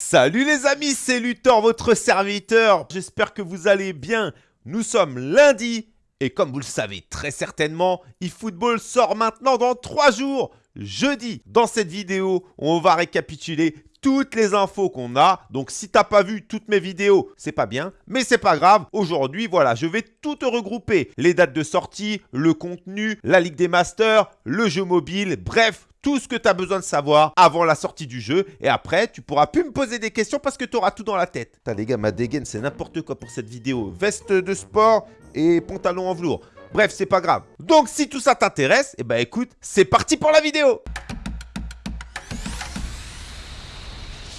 Salut les amis, c'est Luthor, votre serviteur. J'espère que vous allez bien. Nous sommes lundi et comme vous le savez très certainement, eFootball sort maintenant dans 3 jours, jeudi. Dans cette vidéo, on va récapituler toutes les infos qu'on a. Donc si t'as pas vu toutes mes vidéos, c'est pas bien, mais c'est pas grave. Aujourd'hui, voilà, je vais tout regrouper. Les dates de sortie, le contenu, la Ligue des Masters, le jeu mobile, bref, tout ce que tu as besoin de savoir avant la sortie du jeu. Et après, tu pourras plus me poser des questions parce que tu auras tout dans la tête. Les gars, ma dégaine, c'est n'importe quoi pour cette vidéo. Veste de sport et pantalon en velours. Bref, c'est pas grave. Donc si tout ça t'intéresse, eh ben écoute, c'est parti pour la vidéo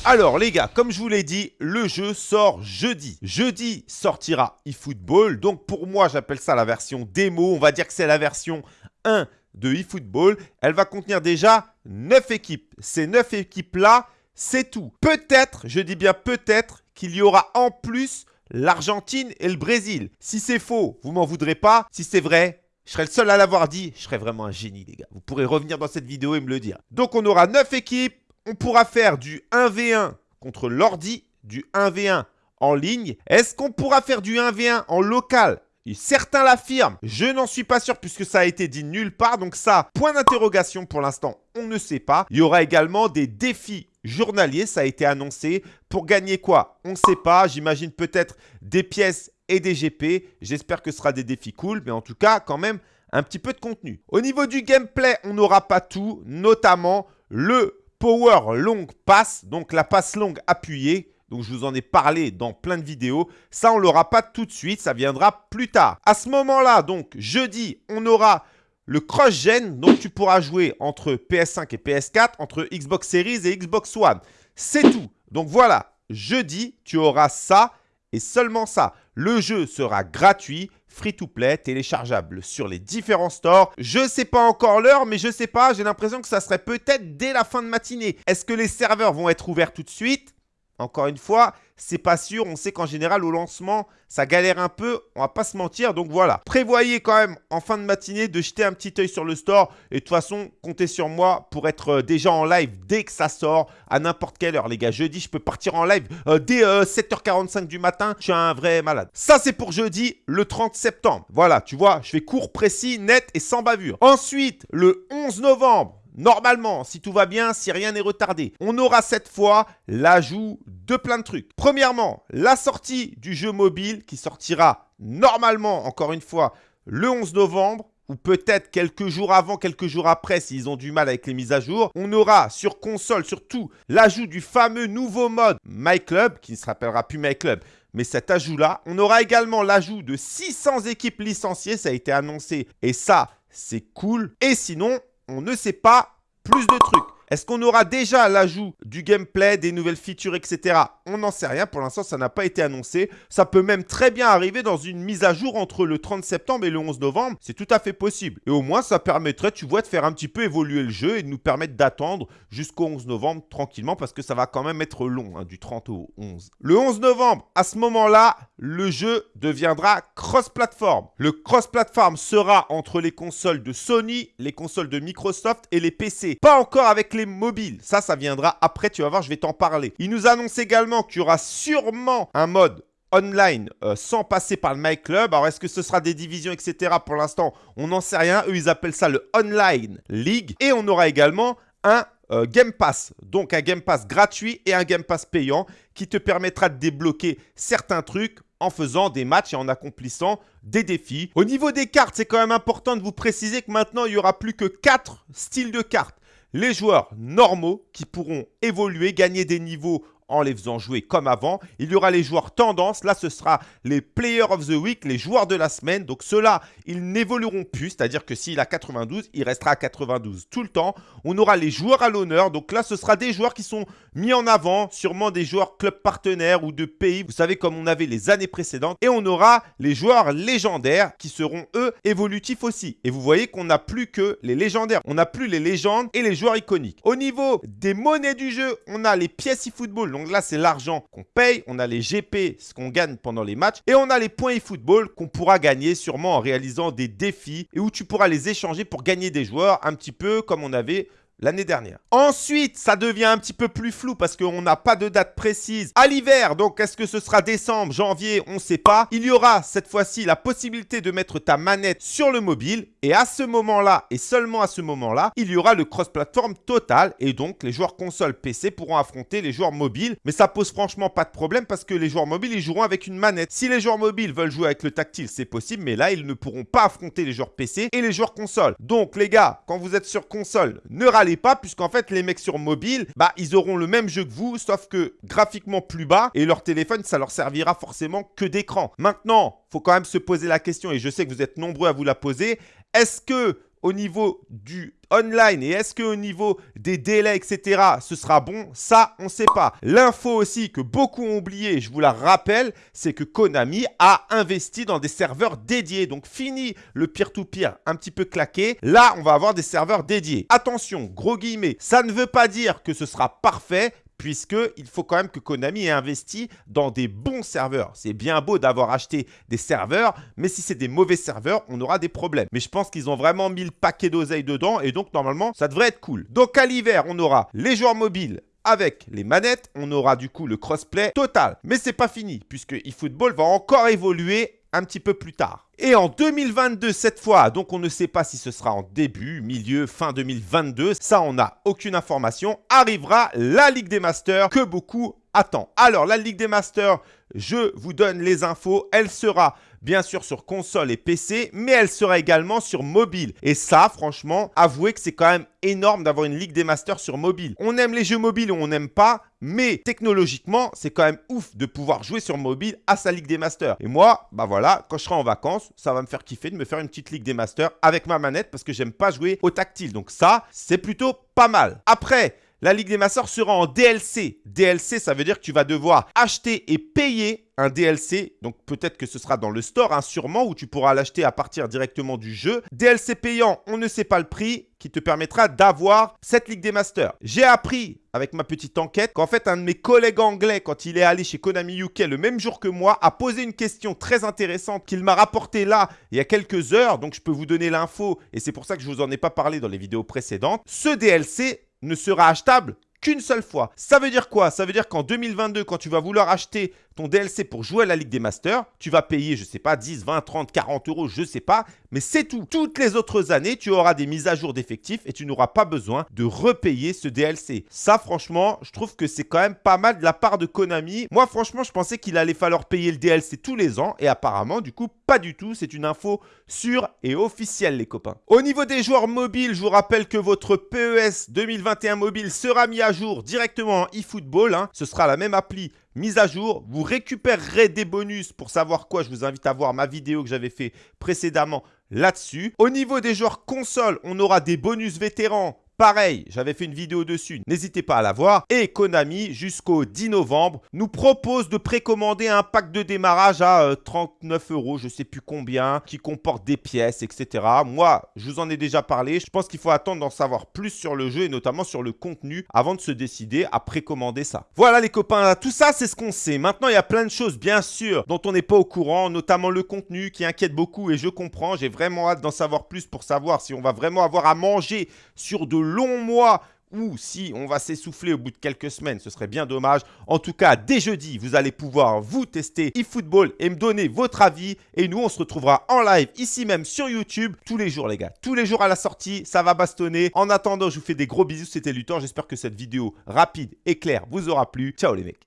Alors les gars, comme je vous l'ai dit, le jeu sort jeudi. Jeudi sortira eFootball. Donc pour moi, j'appelle ça la version démo. On va dire que c'est la version 1 de eFootball. Elle va contenir déjà 9 équipes. Ces 9 équipes-là, c'est tout. Peut-être, je dis bien peut-être, qu'il y aura en plus l'Argentine et le Brésil. Si c'est faux, vous m'en voudrez pas. Si c'est vrai, je serai le seul à l'avoir dit. Je serai vraiment un génie, les gars. Vous pourrez revenir dans cette vidéo et me le dire. Donc, on aura 9 équipes. On pourra faire du 1v1 contre l'ordi, du 1v1 en ligne. Est-ce qu'on pourra faire du 1v1 en local? Certains l'affirment, je n'en suis pas sûr puisque ça a été dit nulle part. Donc ça, point d'interrogation pour l'instant, on ne sait pas. Il y aura également des défis journaliers, ça a été annoncé. Pour gagner quoi? On ne sait pas. J'imagine peut-être des pièces et des GP. J'espère que ce sera des défis cool, mais en tout cas, quand même, un petit peu de contenu. Au niveau du gameplay, on n'aura pas tout, notamment le Power Long Pass, donc la passe longue appuyée donc, je vous en ai parlé dans plein de vidéos. Ça, on ne l'aura pas tout de suite. Ça viendra plus tard. À ce moment-là, donc, jeudi, on aura le cross-gen. Donc, tu pourras jouer entre PS5 et PS4, entre Xbox Series et Xbox One. C'est tout. Donc, voilà. Jeudi, tu auras ça et seulement ça. Le jeu sera gratuit, free-to-play, téléchargeable sur les différents stores. Je ne sais pas encore l'heure, mais je ne sais pas. J'ai l'impression que ça serait peut-être dès la fin de matinée. Est-ce que les serveurs vont être ouverts tout de suite? Encore une fois, c'est pas sûr. On sait qu'en général, au lancement, ça galère un peu. On va pas se mentir. Donc voilà. Prévoyez quand même en fin de matinée de jeter un petit œil sur le store. Et de toute façon, comptez sur moi pour être euh, déjà en live dès que ça sort à n'importe quelle heure. Les gars, jeudi, je peux partir en live euh, dès 7h45 euh, du matin. Je suis un vrai malade. Ça, c'est pour jeudi, le 30 septembre. Voilà, tu vois, je fais court, précis, net et sans bavure. Ensuite, le 11 novembre, Normalement, si tout va bien, si rien n'est retardé, on aura cette fois l'ajout de plein de trucs. Premièrement, la sortie du jeu mobile qui sortira normalement, encore une fois, le 11 novembre ou peut-être quelques jours avant, quelques jours après s'ils ont du mal avec les mises à jour. On aura sur console surtout l'ajout du fameux nouveau mode My Club, qui ne se rappellera plus My Club, mais cet ajout-là. On aura également l'ajout de 600 équipes licenciées, ça a été annoncé, et ça, c'est cool. Et sinon, on ne sait pas plus de trucs. Est-ce qu'on aura déjà l'ajout du gameplay, des nouvelles features, etc. On n'en sait rien. Pour l'instant, ça n'a pas été annoncé. Ça peut même très bien arriver dans une mise à jour entre le 30 septembre et le 11 novembre. C'est tout à fait possible. Et au moins, ça permettrait, tu vois, de faire un petit peu évoluer le jeu et de nous permettre d'attendre jusqu'au 11 novembre tranquillement parce que ça va quand même être long, hein, du 30 au 11. Le 11 novembre, à ce moment-là, le jeu deviendra cross-platform. Le cross-platform sera entre les consoles de Sony, les consoles de Microsoft et les PC. Pas encore avec les mobiles. Ça, ça viendra après, tu vas voir, je vais t'en parler. Il nous annonce également qu'il y aura sûrement un mode online euh, sans passer par le My Club. Alors, est-ce que ce sera des divisions, etc. Pour l'instant, on n'en sait rien. Eux, ils appellent ça le Online League. Et on aura également un euh, Game Pass. Donc, un Game Pass gratuit et un Game Pass payant qui te permettra de débloquer certains trucs en faisant des matchs et en accomplissant des défis. Au niveau des cartes, c'est quand même important de vous préciser que maintenant, il n'y aura plus que 4 styles de cartes les joueurs normaux qui pourront évoluer, gagner des niveaux en les faisant jouer comme avant. Il y aura les joueurs tendance. Là, ce sera les Players of the Week, les joueurs de la semaine. Donc ceux-là, ils n'évolueront plus. C'est-à-dire que s'il a 92, il restera à 92 tout le temps. On aura les joueurs à l'honneur. Donc là, ce sera des joueurs qui sont mis en avant. Sûrement des joueurs club partenaires ou de pays. Vous savez, comme on avait les années précédentes. Et on aura les joueurs légendaires qui seront, eux, évolutifs aussi. Et vous voyez qu'on n'a plus que les légendaires. On n'a plus les légendes et les joueurs iconiques. Au niveau des monnaies du jeu, on a les pièces e-football. Donc là, c'est l'argent qu'on paye. On a les GP, ce qu'on gagne pendant les matchs. Et on a les points e-football qu'on pourra gagner sûrement en réalisant des défis et où tu pourras les échanger pour gagner des joueurs un petit peu comme on avait l'année dernière. Ensuite, ça devient un petit peu plus flou parce qu'on n'a pas de date précise. À l'hiver, donc est-ce que ce sera décembre, janvier, on ne sait pas. Il y aura cette fois-ci la possibilité de mettre ta manette sur le mobile et à ce moment-là et seulement à ce moment-là, il y aura le cross-platform total et donc les joueurs console PC pourront affronter les joueurs mobiles. Mais ça pose franchement pas de problème parce que les joueurs mobiles, ils joueront avec une manette. Si les joueurs mobiles veulent jouer avec le tactile, c'est possible, mais là, ils ne pourront pas affronter les joueurs PC et les joueurs console. Donc les gars, quand vous êtes sur console, ne râlez pas puisqu'en fait, les mecs sur mobile, bah, ils auront le même jeu que vous, sauf que graphiquement plus bas et leur téléphone, ça leur servira forcément que d'écran. Maintenant, faut quand même se poser la question et je sais que vous êtes nombreux à vous la poser. Est-ce que au niveau du online et est-ce qu'au niveau des délais, etc., ce sera bon? Ça, on ne sait pas. L'info aussi que beaucoup ont oublié, je vous la rappelle, c'est que Konami a investi dans des serveurs dédiés. Donc, fini le peer-to-peer un petit peu claqué. Là, on va avoir des serveurs dédiés. Attention, gros guillemets, ça ne veut pas dire que ce sera parfait, puisqu'il faut quand même que Konami ait investi dans des bons serveurs. C'est bien beau d'avoir acheté des serveurs, mais si c'est des mauvais serveurs, on aura des problèmes. Mais je pense qu'ils ont vraiment mis le paquet d'oseille dedans et donc normalement, ça devrait être cool. Donc à l'hiver, on aura les joueurs mobiles avec les manettes, on aura du coup le crossplay total. Mais c'est pas fini, puisque eFootball va encore évoluer un petit peu plus tard. Et en 2022, cette fois, donc on ne sait pas si ce sera en début, milieu, fin 2022, ça on n'a aucune information, arrivera la Ligue des Masters que beaucoup attendent. Alors la Ligue des Masters, je vous donne les infos, elle sera bien sûr sur console et PC, mais elle sera également sur mobile. Et ça, franchement, avouez que c'est quand même énorme d'avoir une Ligue des Masters sur mobile. On aime les jeux mobiles ou on n'aime pas, mais technologiquement, c'est quand même ouf de pouvoir jouer sur mobile à sa Ligue des Masters. Et moi, bah voilà, quand je serai en vacances, ça va me faire kiffer de me faire une petite Ligue des Masters avec ma manette parce que j'aime pas jouer au tactile. Donc ça, c'est plutôt pas mal. Après, la Ligue des Masters sera en DLC. DLC, ça veut dire que tu vas devoir acheter et payer un DLC. Donc peut-être que ce sera dans le store, hein, sûrement, où tu pourras l'acheter à partir directement du jeu. DLC payant, on ne sait pas le prix, qui te permettra d'avoir cette Ligue des Masters. J'ai appris avec ma petite enquête qu'en fait un de mes collègues anglais, quand il est allé chez Konami UK le même jour que moi, a posé une question très intéressante qu'il m'a rapportée là il y a quelques heures. Donc je peux vous donner l'info et c'est pour ça que je vous en ai pas parlé dans les vidéos précédentes. Ce DLC ne sera achetable qu'une seule fois. Ça veut dire quoi? Ça veut dire qu'en 2022, quand tu vas vouloir acheter ton DLC pour jouer à la Ligue des Masters, tu vas payer, je sais pas, 10, 20, 30, 40 euros, je sais pas, mais c'est tout. Toutes les autres années, tu auras des mises à jour d'effectifs et tu n'auras pas besoin de repayer ce DLC. Ça, franchement, je trouve que c'est quand même pas mal de la part de Konami. Moi, franchement, je pensais qu'il allait falloir payer le DLC tous les ans et apparemment, du coup, pas du tout. C'est une info sûre et officielle, les copains. Au niveau des joueurs mobiles, je vous rappelle que votre PES 2021 mobile sera mis à jour directement en eFootball. Hein. Ce sera la même appli mise à jour. Vous récupérerez des bonus pour savoir quoi. Je vous invite à voir ma vidéo que j'avais fait précédemment là-dessus. Au niveau des joueurs console, on aura des bonus vétérans Pareil, j'avais fait une vidéo dessus, n'hésitez pas à la voir. Et Konami, jusqu'au 10 novembre, nous propose de précommander un pack de démarrage à 39 euh, euros, je sais plus combien, qui comporte des pièces, etc. Moi, je vous en ai déjà parlé. Je pense qu'il faut attendre d'en savoir plus sur le jeu et notamment sur le contenu avant de se décider à précommander ça. Voilà les copains, tout ça c'est ce qu'on sait. Maintenant, il y a plein de choses, bien sûr, dont on n'est pas au courant, notamment le contenu qui inquiète beaucoup et je comprends. J'ai vraiment hâte d'en savoir plus pour savoir si on va vraiment avoir à manger sur de long mois ou si on va s'essouffler au bout de quelques semaines, ce serait bien dommage. En tout cas, dès jeudi, vous allez pouvoir vous tester eFootball et me donner votre avis. Et nous, on se retrouvera en live ici même sur YouTube tous les jours, les gars. Tous les jours à la sortie, ça va bastonner. En attendant, je vous fais des gros bisous. C'était Luthor. J'espère que cette vidéo rapide et claire vous aura plu. Ciao les mecs.